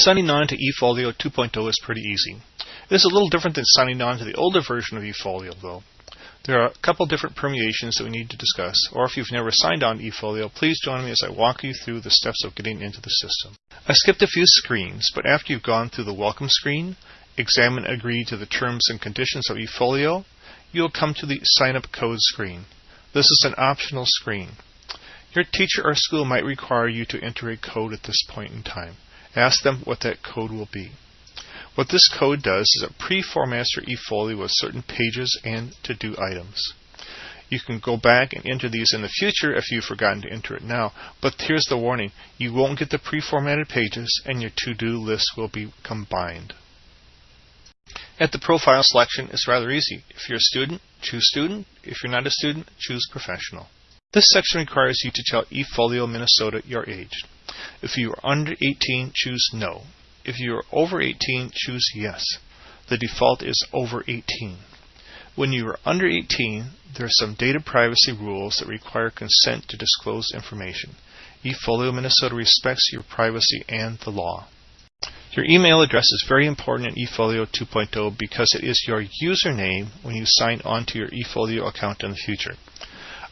Signing on to eFolio 2.0 is pretty easy. It is a little different than signing on to the older version of eFolio though. There are a couple different permutations that we need to discuss, or if you've never signed on to eFolio, please join me as I walk you through the steps of getting into the system. I skipped a few screens, but after you've gone through the welcome screen, examine agree to the terms and conditions of eFolio, you'll come to the sign up code screen. This is an optional screen. Your teacher or school might require you to enter a code at this point in time. Ask them what that code will be. What this code does is it pre-formats your eFolio with certain pages and to-do items. You can go back and enter these in the future if you've forgotten to enter it now, but here's the warning. You won't get the pre-formatted pages and your to-do list will be combined. At the profile selection, it's rather easy. If you're a student, choose student. If you're not a student, choose professional. This section requires you to tell eFolio Minnesota your age. If you are under 18, choose no. If you are over 18, choose yes. The default is over 18. When you are under 18, there are some data privacy rules that require consent to disclose information. eFolio Minnesota respects your privacy and the law. Your email address is very important in eFolio 2.0 because it is your username when you sign on to your eFolio account in the future.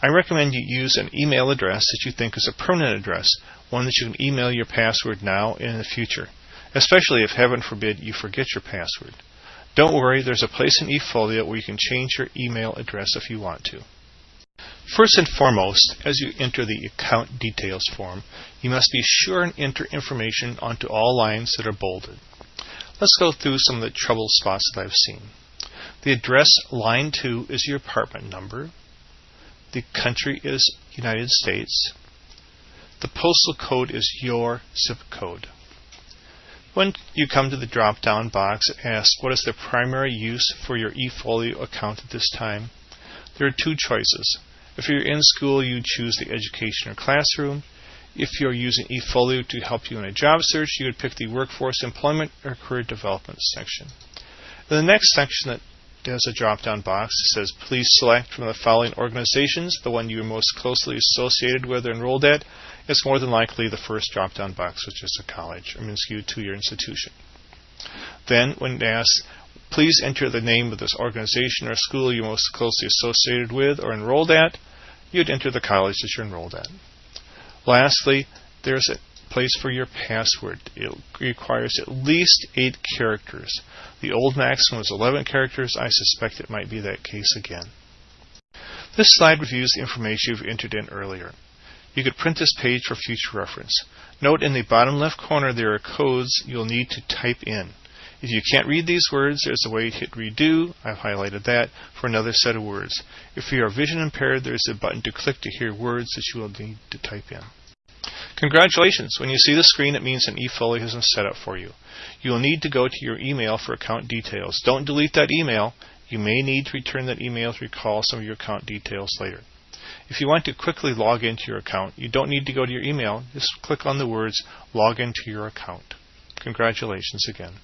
I recommend you use an email address that you think is a permanent address, one that you can email your password now and in the future, especially if, heaven forbid, you forget your password. Don't worry, there's a place in eFolio where you can change your email address if you want to. First and foremost, as you enter the account details form, you must be sure and enter information onto all lines that are bolded. Let's go through some of the trouble spots that I've seen. The address line 2 is your apartment number. The country is United States. The postal code is your zip code. When you come to the drop down box, ask what is the primary use for your eFolio account at this time. There are two choices. If you're in school, you choose the education or classroom. If you're using eFolio to help you in a job search, you would pick the workforce employment or career development section. In the next section that has a drop down box that says please select from the following organizations the one you are most closely associated with or enrolled at. It's more than likely the first drop down box, which is a college, I mean, excuse two year institution. Then, when asked Please enter the name of this organization or school you're most closely associated with or enrolled at. You'd enter the college that you're enrolled at. Lastly, there's a place for your password. It requires at least 8 characters. The old maximum was 11 characters. I suspect it might be that case again. This slide reviews the information you've entered in earlier. You could print this page for future reference. Note in the bottom left corner there are codes you'll need to type in. If you can't read these words, there's a way to hit redo. I've highlighted that for another set of words. If you are vision impaired, there's a button to click to hear words that you will need to type in. Congratulations! When you see the screen, it means an eFolio has been set up for you. You will need to go to your email for account details. Don't delete that email. You may need to return that email to recall some of your account details later. If you want to quickly log into your account, you don't need to go to your email. Just click on the words log into your account. Congratulations again.